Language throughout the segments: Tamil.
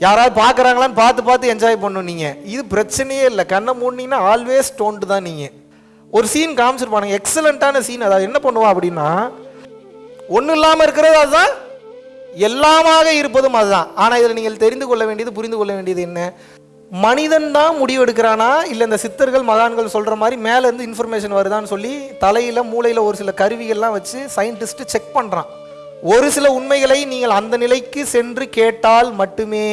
யாராவது பார்க்குறாங்களான்னு பார்த்து பார்த்து என்ஜாய் பண்ணும் நீங்கள் இது பிரச்சனையே இல்லை. கண்ணை மூடினீங்கன்னா ஆல்வேஸ் டோன்ட்டு தான் நீங்கள் ஒரு சீன் காமிச்சிருப்பானுங்க. எக்ஸலண்ட்டான சீன் அதாவது என்ன பண்ணுவா அப்படின்னா ஒன்றும் இல்லாமல் இருக்கிறது அதுதான் எல்லாமாக இருப்பதும் அதுதான். ஆனால் இதில் நீங்கள் தெரிந்து கொள்ள வேண்டியது புரிந்து கொள்ள வேண்டியது என்ன? மனிதன் தான் முடிவு எடுக்கிறானா இல்லை இந்த சித்தர்கள் மகான்கள் சொல்கிற மாதிரி மேலேருந்து இன்ஃபர்மேஷன் வருதான்னு சொல்லி தலையில் மூளையில் ஒரு சில கருவிகள்லாம் வச்சு சயின்டிஸ்ட்டு செக் பண்ணுறான் ஒரு சில உண்மைகளை நீங்கள் அந்த நிலைக்கு சென்று கேட்டால் மட்டுமே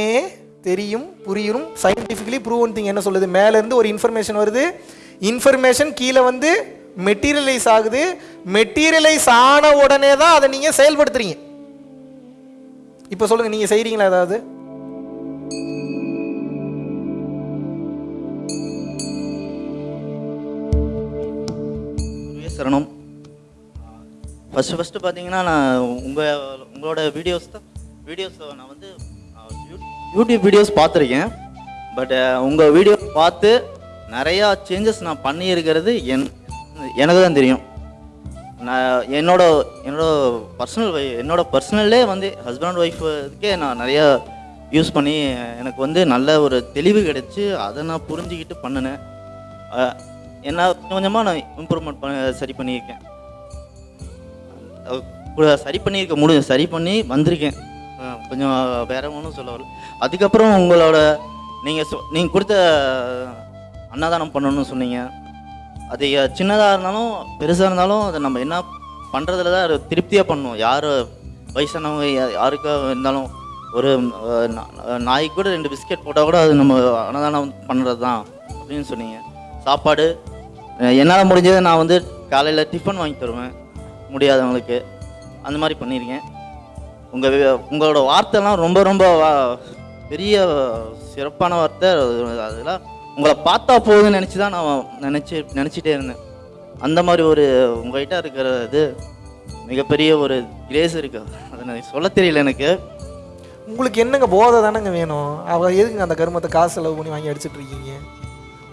தெரியும் புரியும். சயின்டிஃபிக்கலி ப்ரூவன் திங் என்ன சொல்லுது? மேலேருந்து ஒரு இன்ஃபர்மேஷன் வருது. இன்ஃபர்மேஷன் கீழே வந்து மெட்டீரியலைஸ் ஆகுது. மெட்டீரியலைஸ் ஆன உடனே தான் அதை நீங்கள் செயல்படுத்துறீங்க. இப்போ சொல்லுங்கள் நீங்கள் செய்கிறீங்களா ஏதாவது? சரணம். ஃபஸ்ட்டு ஃபஸ்ட்டு பார்த்தீங்கன்னா நான் உங்கள் உங்களோட வீடியோஸ் தான் வீடியோஸ் நான் வந்து யூ- யூடியூப் வீடியோஸ் பார்த்துருக்கேன். பட் உங்கள் வீடியோ பார்த்து நிறையா சேஞ்சஸ் நான் பண்ணியிருக்கிறது என் எனக்கு தான் தெரியும். நான் என்னோட என்னோட பர்சனல் என்னோட பர்சனல்லே வந்து ஹஸ்பண்ட் ஒய்ஃபுக்கே நான் நிறையா யூஸ் பண்ணி எனக்கு வந்து நல்ல ஒரு தெளிவு கிடைச்சி அதை நான் புரிஞ்சுக்கிட்டு பண்ணினேன். என்ன கொஞ்சம் கொஞ்சமாக நான் இம்ப்ரூவ்மெண்ட் பண்ண சரி பண்ணியிருக்கேன். சரி பண்ணியிருக்க முடியும் சரி பண்ணி வந்திருக்கேன். கொஞ்சம் வேற ஒன்றும் சொல்ல வரல. அதுக்கப்புறம் உங்களோட நீங்கள் சொ நீங்கள் கொடுத்த அன்னதானம் பண்ணணும்னு சொன்னீங்க. அது சின்னதாக இருந்தாலும் பெருசாக இருந்தாலும் அதை நம்ம என்ன பண்ணுறதுல தான் திருப்தியாக பண்ணணும் யார் வயசானவங்க யாருக்கா இருந்தாலும் ஒரு நாய்க்கு கூட ரெண்டு பிஸ்கெட் போட்டால் கூட அது நம்ம அன்னதானம் பண்ணுறது தான் அப்படின்னு சொன்னீங்க. சாப்பாடு என்னால் முடிஞ்சதை நான் வந்து காலையில் டிஃபன் வாங்கி தருவேன். முடியாதவங்களுக்கு அந்த மாதிரி பண்ணியிருக்கேன். உங்கள் உங்களோட வார்த்தைலாம் ரொம்ப ரொம்ப வா- பெரிய சிறப்பான வார்த்தை. அதெல்லாம் உங்களை பார்த்தா போகுதுன்னு நினச்சி தான் நான் நினச்சி நினச்சிட்டே இருந்தேன். அந்த மாதிரி ஒரு உங்கள்கிட்ட இருக்கிற இது மிகப்பெரிய ஒரு கிரேஸ் இருக்கு. அதை நான் சொல்ல தெரியல எனக்கு. உங்களுக்கு என்னங்க போதை தானங்க வேணும்? அவங்க எதுக்குங்க அந்த கருமத்தை காசு செலவு பண்ணி வாங்கி அடிச்சிட்டு இருக்கீங்க?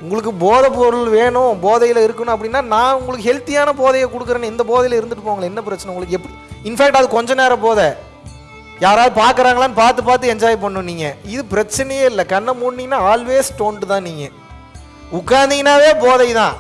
உங்களுக்கு போதை பொருள் வேணும் போதையில் இருக்கணும் அப்படின்னா நான் உங்களுக்கு ஹெல்த்தியான போதையை கொடுக்குறேன்னு இந்த போதையில் இருந்துட்டு போங்களேன். என்ன பிரச்சனை உங்களுக்கு? எப்படி? இன்ஃபேக்ட் அது கொஞ்ச நேரம் போதை. யாராவது பார்க்குறாங்களான்னு பார்த்து பார்த்து என்ஜாய் பண்ணும் நீங்கள் இது பிரச்சனையே இல்லை. கண்ணை மூடினீங்கன்னா ஆல்வேஸ் டோன்ட்டு தான் நீங்கள் உட்காந்தீங்கன்னாவே போதை தான்.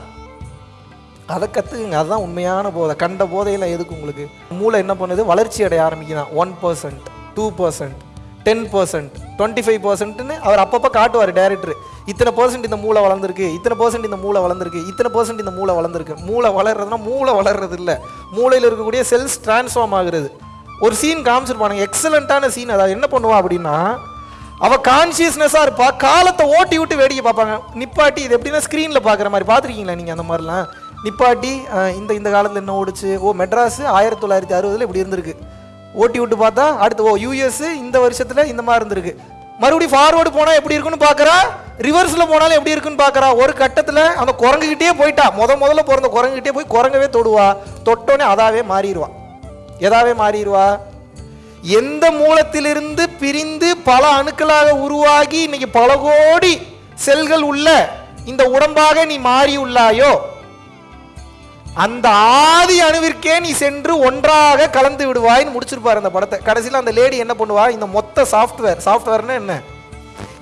அதை கற்றுக்குங்க அதுதான் உண்மையான போதை. கண்ட போதையில் எதுக்கு உங்களுக்கு? மூளை என்ன பண்ணுது? வளர்ச்சி அடைய ஆரம்பிக்குதான். One percent two percent ten percent twenty five பர்சன்ட்னு அவர் அப்பப்போ காட்டுவார் டேரக்டர் இத்தனை பர்சன்ட் இந்த மூளை வளர்ந்துருக்கு இத்தனை பர்சன்ட் இந்த மூளை வளர்ந்துருக்கு இத்தனை பர்சன்ட் இந்த மூளை வளர்ந்துருக்கு. மூளை வளர்றதுனா மூளை வளர்றது இல்லை. மூளையில் இருக்கக்கூடிய செல்ஸ் டிரான்ஸ்ஃபார்ம் ஆகுறது. ஒரு சீன் காமிச்சிருப்பானுங்க எக்ஸலண்ட்டான சீன் அதாவது என்ன பண்ணுவா அப்படின்னா அவள் கான்சியஸ்னஸாக இருப்பா காலத்தை ஓட்டி விட்டு வேடிக்கை பார்ப்பாங்க. நிப்பாட்டி இது எப்படின்னா ஸ்க்ரீனில் பார்க்குற மாதிரி. பார்த்துருக்கீங்களா நீங்கள் அந்த மாதிரிலாம்? நிப்பாட்டி இந்த இந்த காலத்தில் என்ன ஓடிச்சு? ஓ மெட்ராஸ் ஆயிரத்தி தொள்ளாயிரத்தி அறுபதில் இப்படி இருந்திருக்கு. ஓட்டி விட்டு பார்த்தா அடுத்து ஓ யூஎஸ் இந்த வருஷத்தில் இந்த மாதிரி இருந்திருக்கு. மறுபடியும் ஃபார்வர்டு போனால் எப்படி இருக்குன்னு பார்க்குறா ரிவர்ஸில் போனாலும் எப்படி இருக்குன்னு பார்க்குறா ஒரு கட்டத்தில் அந்த குரங்குகிட்டே போயிட்டா. முத முதல்ல பிறந்த குரங்குகிட்டே போய் குரங்கவே தொடுவா. தொட்டோன்னே அதாவே மாறிடுவா எதாவே மாறிடுவா எந்த மூலத்திலிருந்து பிரிந்து பல அணுக்களாக உருவாகி இன்னைக்கு பல கோடி செல்கள் உள்ள இந்த உடம்பாக நீ மாறி உள்ளாயோ அந்த ஆதி அணுவிற்கே நீ சென்று ஒன்றாக கலந்து விடுவாய்னு முடிச்சிருப்பார் அந்த படத்தை. கடைசியில் அந்த லேடி என்ன பண்ணுவா? இந்த மொத்த சாஃப்ட்வேர் சாஃப்ட்வேர்னு என்ன?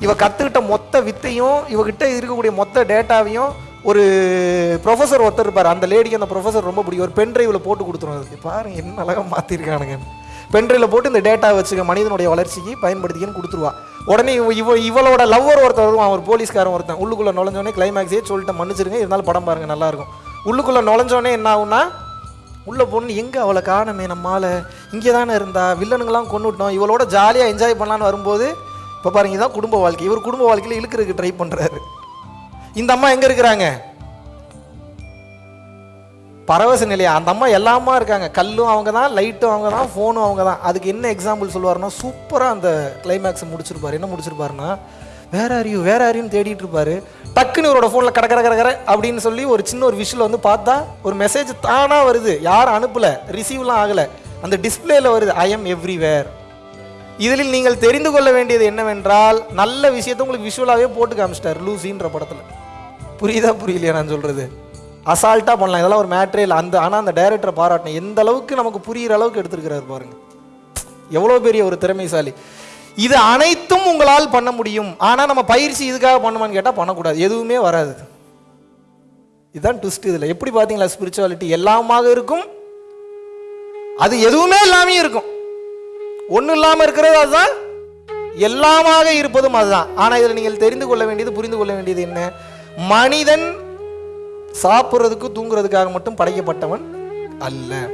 இவ கத்துக்கிட்ட மொத்த வித்தையும் இவகிட்ட இருக்கக்கூடிய மொத்த டேட்டாவையும் ஒரு ப்ரொஃபஸர் ஒருத்தர் இருப்பார். அந்த லேடிக்கு அந்த ப்ரொஃபஸர் ரொம்ப பிடிக்கும். ஒரு பென்ட்ரைவில் போட்டு கொடுத்துரும். அதுக்கு பாருங்க என்ன அழகாக மாற்றிருக்கானுங்க பென்ட்ரைவில் போட்டு இந்த டேட்டா வச்சுக்க மனிதனுடைய வளர்ச்சிக்கு பயன்படுத்திக்கன்னு கொடுத்துருவா. உடனே இவ இவ இவளோட லவ்வர் ஒருத்தர் வருவான். ஒரு போலீஸ்காரன் ஒருத்தன். உள்ளுக்குள்ளே நுழைஞ்சோடனே கிளைமேக்ஸே சொல்லிட்டு மன்னிச்சிருங்க. இருந்தாலும் படம் பாருங்க நல்லா இருக்கும். உள்ளுக்குள்ளே நுழைஞ்சோடனே என்ன ஆகுன்னா உள்ள பொண்ணு எங்கே அவளை காணமே நம்மால? இங்கே தானே இருந்தா? வில்லனுங்களாம் கொண்டுட்டோம் இவளோட ஜாலியாக என்ஜாய் பண்ணலான்னு வரும்போது இப்போ பாருங்க இதான் குடும்ப வாழ்க்கை. இவர் குடும்ப வாழ்க்கையில் இழுக்கிறதுக்கு ட்ரை பண்ணுறாரு இந்த அம்மா எங்கே இருக்கிறாங்க? பரவச நிலையா? அந்த அம்மா எல்லாமா இருக்காங்க. கல்லும் அவங்க தான் லைட்டும் அவங்க தான் ஃபோனும் அவங்க தான். அதுக்கு என்ன எக்ஸாம்பிள் சொல்லுவாருன்னா சூப்பராக அந்த கிளைமேக்ஸை முடிச்சிருப்பாரு. என்ன முடிச்சிருப்பாருன்னா வேற அறிவு வேற அறிவுன்னு தேடிட்டு இருப்பாரு. டக்குன்னு இவரோட ஃபோனில் கட கட அப்படின்னு சொல்லி ஒரு சின்ன ஒரு விஷயில் வந்து பார்த்தா ஒரு மெசேஜ் தானாக வருது. யாரும் அனுப்பலை. ரிசீவ்லாம் ஆகலை. அந்த டிஸ்பிளேல வருது ஐ எம் எவ்ரிவேர் இதில் நீங்கள் தெரிந்து கொள்ள வேண்டியது என்னவென்றால் நல்ல விஷயத்தை உங்களுக்கு விஷுவலாகவே போட்டு காமிச்சிட்டார் லூசின்ற படத்தில். புரியுதா புரியலையா நான் சொல்கிறது அசால்ட்டாக பண்ணலாம். இதெல்லாம் ஒரு மேட்ரே இல்லை. அந்த ஆனால் அந்த டைரக்டரை பாராட்டினேன் எந்த அளவுக்கு நமக்கு புரிகிற அளவுக்கு எடுத்துருக்கிறாரு பாருங்க. எவ்வளோ பெரிய ஒரு திறமைசாலி. இது அனைத்தும் உங்களால் பண்ண முடியும். ஆனால் நம்ம பயிற்சி இதுக்காக பண்ணுமான்னு கேட்டால் பண்ணக்கூடாது. எதுவுமே வராது. இதுதான் ட்விஸ்ட் இதில். எப்படி பார்த்தீங்களா ஸ்பிரிச்சுவாலிட்டி எல்லாமாக இருக்கும். அது எதுவுமே இல்லாமையும் இருக்கும். ஒன்றும் இல்லாமல் இருக்கிறது அதுதான். எல்லாமாக இருப்பதும் அதுதான். ஆனால் இதில் நீங்கள் தெரிந்து கொள்ள வேண்டியது புரிந்து கொள்ள வேண்டியது என்ன? மனிதன் சாப்பிட்றதுக்கு தூங்குறதுக்காக மட்டும் படைக்கப்பட்டவன் அல்ல.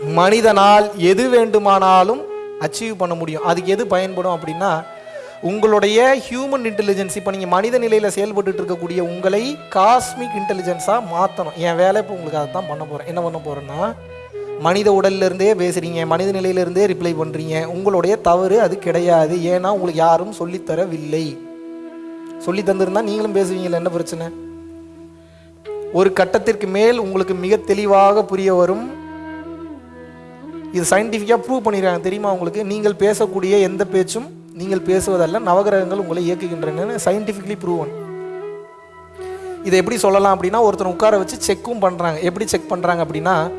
மனிதனால் எது வேண்டுமானாலும் அச்சீவ் பண்ண முடியும். அதுக்கு எது பயன்படும் அப்படின்னா உங்களுடைய ஹியூமன் இன்டெலிஜென்ஸ் இப்போ நீங்கள் மனித நிலையில் செயல்பட்டு இருக்கக்கூடிய உங்களை காஸ்மிக் இன்டெலிஜென்ஸாக மாற்றணும் என் வேலை இப்போ உங்களுக்கு அதை தான் பண்ண போகிறேன் என்ன பண்ண போகிறேன்னா மனித உடல்ல இருந்தே பேசுகிறீங்க மனித நிலையிலிருந்தே ரிப்ளை பண்ணுறீங்க உங்களுடைய தவறு அது கிடையாது. ஏன்னா உங்களுக்கு யாரும் சொல்லித்தரவில்லை சொல்லி தந்திருந்தா நீங்களும் பேசுவீங்களா என்ன பிரச்சனை? ஒரு கட்டத்திற்கு மேல் உங்களுக்கு மிக தெளிவாக புரிய வரும் இது சயின்டிஃபிக்காக ப்ரூவ் பண்ணிடுறாங்க தெரியுமா உங்களுக்கு? நீங்கள் பேசக்கூடிய எந்த பேச்சும் நீங்கள் பேசுவதல்ல நவகிரகங்கள் உங்களை இயக்குகின்றன சயின்டிஃபிக்லி ப்ரூவன் இதை எப்படி சொல்லலாம் அப்படின்னா ஒருத்தர் உட்கார வச்சு செக்கும் பண்ணுறாங்க எப்படி செக் பண்ணுறாங்க அப்படின்னா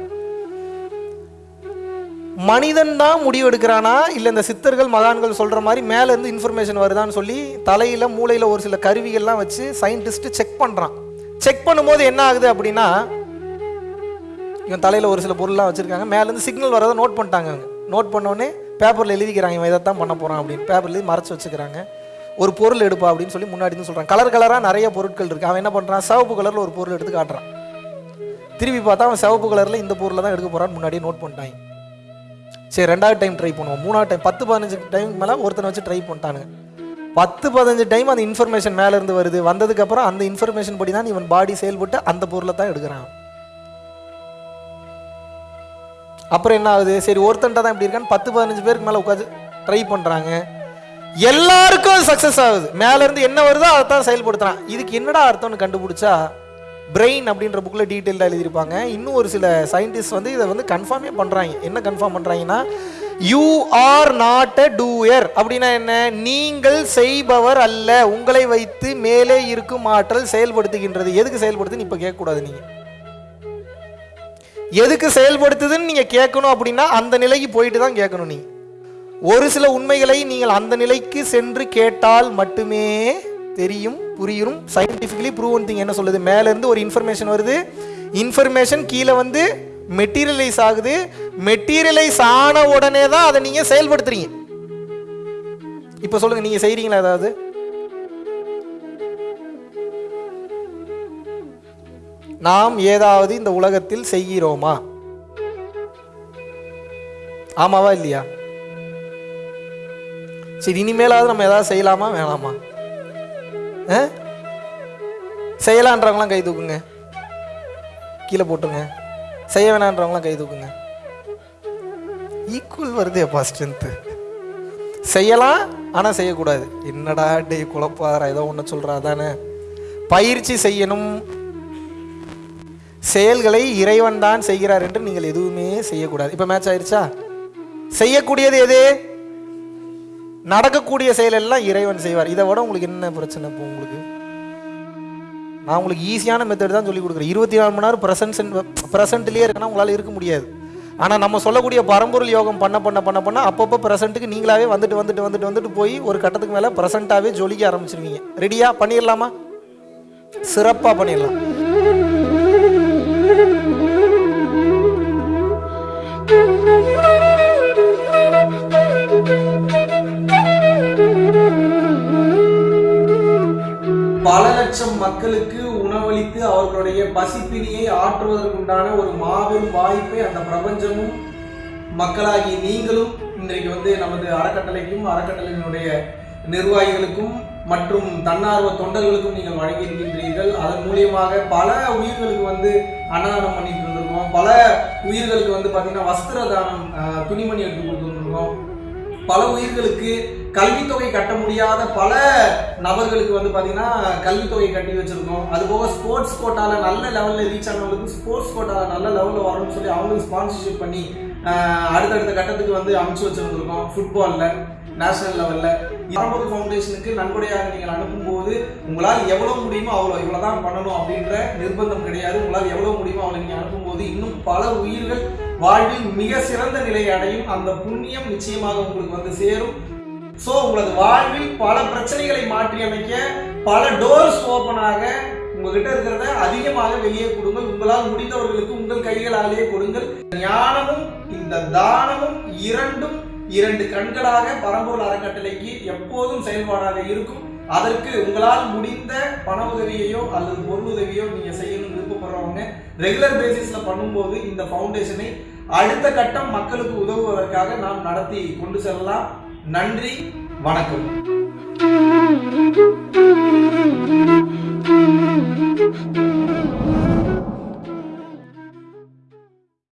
மனிதன் தான் முடிவு எடுக்கிறானா? இல்லை இந்த சித்தர்கள் மகான்கள் சொல்கிற மாதிரி மேலேருந்து இன்ஃபர்மேஷன் வருதான்னு சொல்லி தலையில் மூளையில் ஒரு சில கருவிகள்லாம் வச்சு சயின்டிஸ்ட்டு செக் பண்ணுறான் செக் பண்ணும்போது என்ன ஆகுது அப்படின்னா இவன் தலையில் ஒரு சில பொருள்லாம் வச்சுருக்காங்க. மேலேருந்து சிக்னல் வரதை நோட் பண்ணிட்டாங்க நோட் பண்ணோடனே பேப்பரில் எழுதிக்கிறாங்க இவன் இதை தான் பண்ண போகிறான் அப்படின்னு பேப்பரில் எழுதி மறைச்சி வச்சுக்கிறாங்க. ஒரு பொருள் எடுப்பா அப்படின்னு சொல்லி முன்னாடி சொல்கிறான் கலர் கலராக நிறைய பொருட்கள் இருக்குது அவன் என்ன பண்ணுறான் சிவப்பு கலரில் ஒரு பொருள் எடுத்து காட்டுறான். திருப்பி பார்த்தா அவன் சிவப்பு கலரில் இந்த பொருளை தான் எடுக்க போகிறான்னு முன்னாடியே நோட் பண்ணிட்டாங்க. சரி ரெண்டாவது டைம் ட்ரை பண்ணுவோம். மூணாவது டைம் பத்து பதினஞ்சு டைம் மேலே ஒருத்தனை வச்சு ட்ரை பண்ணிட்டானுங்க. பத்து பதினஞ்சு டைம் அந்த இன்ஃபர்மேஷன் மேலேருந்து வருது. வந்ததுக்கப்புறம் அந்த இன்ஃபர்மேஷன் படி தான் இவன் பாடி செயல்பட்டு அந்த பொருளை தான் எடுக்கிறான். அப்புறம் என்ன ஆகுது? சரி ஒருத்தன்ட்ட தான் இப்படி இருக்கான்னு பத்து பதினஞ்சு பேருக்கு மேலே உட்காந்து ட்ரை பண்ணுறாங்க எல்லாருக்கும் அது சக்ஸஸ் ஆகுது. மேலேருந்து என்ன வருதோ அதை தான் செயல்படுத்துறான். இதுக்கு என்னடா அர்த்தம்னு கண்டுபிடிச்சா பிரெயின் அப்படின்ற புக்கில் டீட்டெயிலாக எழுதியிருப்பாங்க. இன்னும் ஒரு சில சயின்டிஸ்ட் வந்து இதை வந்து கன்ஃபார்மே பண்ணுறாங்க என்ன கன்ஃபார்ம் பண்ணுறாங்கன்னா you are not a doer அப்படின்னா என்ன? நீங்கள் செய்பவர் அல்ல. உங்களை வைத்து மேலே இருக்கும் ஆற்றல் செயல்படுத்துகின்றது. எதுக்கு செயல்படுத்துன்னு இப்போ கேட்கக்கூடாது நீங்கள் எதுக்கு செயல்படுத்துதுன்னு நீங்கள் கேட்கணும் அப்படின்னா அந்த நிலைக்கு போயிட்டு தான் கேட்கணும் நீங்கள் ஒரு சில உண்மைகளை நீங்கள் அந்த நிலைக்கு சென்று கேட்டால் மட்டுமே தெரியும் புரியும். சயின்டிஃபிக்கலி ப்ரூவன் திங் என்ன சொல்லுது? மேலேருந்து ஒரு இன்ஃபர்மேஷன் வருது. இன்ஃபர்மேஷன் கீழே வந்து மெட்டீரியலைஸ் ஆகுது. மெட்டீரியலைஸ் ஆன உடனே தான் அதை நீங்கள் செயல்படுத்துறீங்க. இப்போ சொல்லுங்கள் நீங்கள் செய்கிறீங்களா ஏதாவது? நாம் ஏதாவது இந்த உலகத்தில் செய்கிறோமா? ஆமாவா இல்லையா? சரி இனிமேலாவது நம்ம ஏதாவது செய்யலாமா வேணாமா? ஆ? செய்யலான்றவங்களாம் கை தூக்குங்க. கீழே போட்டுங்க செய்ய வேணான்றவங்களாம் கை தூக்குங்க. ஈக்குவல் வருது எப்பா ஸ்ட்ரென்த்து செய்யலாம் ஆனால் செய்யக்கூடாது. என்னடா டே குழப்பாதரா ஏதோ ஒன்று சொல்கிறா தானே பயிற்சி செய்யணும் செயல்களை இறைவன் தான் செய்கிறார் என்று நீங்கள் எதுவுமே செய்யக்கூடாது. இப்போ மேட்ச் ஆயிடுச்சா செய்யக்கூடியது எது? நடக்கக்கூடிய செயல் எல்லாம் இறைவன் செய்வார். இதை விட உங்களுக்கு என்ன பிரச்சனை இப்போ உங்களுக்கு? நான் உங்களுக்கு ஈஸியான மெத்தட் தான் சொல்லி கொடுக்குறேன். இருபத்தி நாலு மணி நேரம் ப்ரெசன்ட் ப்ரெசன்ட்லேயே இருக்கனா உங்களால் இருக்க முடியாது. ஆனால் நம்ம சொல்லக்கூடிய பரம்பொருள் யோகம் பண்ண பண்ண பண்ண பண்ண அப்பப்போ ப்ரெசண்ட்டுக்கு நீங்களாவே வந்துட்டு வந்துட்டு வந்துட்டு வந்துட்டு போய் ஒரு கட்டத்துக்கு மேலே ப்ரெசண்ட்டாகவே ஜொலிக்க ஆரம்பிச்சிருவீங்க. ரெடியா பண்ணிடலாமா சிறப்பாக பண்ணிடலாம் மக்களுக்கு உணவளித்து அவர்களுடைய பசிப்பிணியை ஆற்றுவதற்குண்டான ஒரு மாபெரும் வாய்ப்பை அந்த பிரபஞ்சமும் மக்களாகி நீங்களும் இன்றைக்கு வந்து நமது அறக்கட்டளைக்கும் அறக்கட்டளையினுடைய நிர்வாகிகளுக்கும் மற்றும் தன்னார்வ தொண்டர்களுக்கும் நீங்கள் வழங்கியிருக்கின்றீர்கள். அதன் மூலியமாக பல உயிர்களுக்கு வந்து அன்னதானம் பண்ணிட்டு இருந்திருக்கோம் பல உயிர்களுக்கு வந்து பார்த்தீங்கன்னா வஸ்திர தானம் துணிமணி எடுத்து கொடுத்துருந்துருக்கோம் பல உயிர்களுக்கு கல்வித்தொகை கட்ட முடியாத பல நபர்களுக்கு வந்து பார்த்தீங்கன்னா கல்வித்தொகை கட்டி வச்சிருக்கோம். அதுபோக ஸ்போர்ட்ஸ் கோட்டாவில் நல்ல லெவலில் ரீச் ஆனவங்களுக்கு ஸ்போர்ட்ஸ் கோட்டாவில் நல்ல லெவலில் வரணும்னு சொல்லி அவங்களுக்கு ஸ்பான்சர்ஷிப் பண்ணி அடுத்தடுத்த கட்டத்துக்கு வந்து அமைச்சு வச்சுருந்துருக்கோம். ஃபுட்பாலில் நேஷனல் லெவலில் இரம்பது ஃபவுண்டேஷனுக்கு நன்கொடையாக நீங்கள் அனுப்பும்போது உங்களால் எவ்வளோ முடியுமோ அவ்வளோ இவ்வளோ தான் பண்ணணும் அப்படின்ற நிர்பந்தம் கிடையாது. உங்களால் எவ்வளோ முடியுமோ அவ்வளோ நீங்கள் அனுப்பும்போது இன்னும் பல உயிர்கள் வாழ்வில் மிக சிறந்த நிலையை அடையும். அந்த புண்ணியம் நிச்சயமாக உங்களுக்கு வந்து சேரும். ஸோ உங்களது வாழ்வில் பல பிரச்சனைகளை மாற்றி அமைக்க பல டோர்ஸ் ஓபன் ஆக உங்ககிட்ட இருக்கிறத அதிகமாக வெளியே கொடுங்கள். உங்களால் முடிந்தவர்களுக்கு உங்கள் கைகளாலேயே கொடுங்கள். ஞானமும் இந்த தானமும் இரண்டும் இரண்டு கண்களாக பரம்பூர் அறக்கட்டளைக்கு எப்போதும் செயல்பாடாக இருக்கும். அதற்கு உங்களால் முடிந்த பண உதவியையோ அல்லது பொருள் உதவியோ நீங்க செய்யணும்னு விருப்பப்படுறவங்க ரெகுலர் பேசிஸ்ல பண்ணும்போது இந்த ஃபவுண்டேஷனை அடுத்த கட்டம் மக்களுக்கு உதவுவதற்காக நாம் நடத்தி கொண்டு செல்லலாம். நன்றி வணக்கம் Thank you.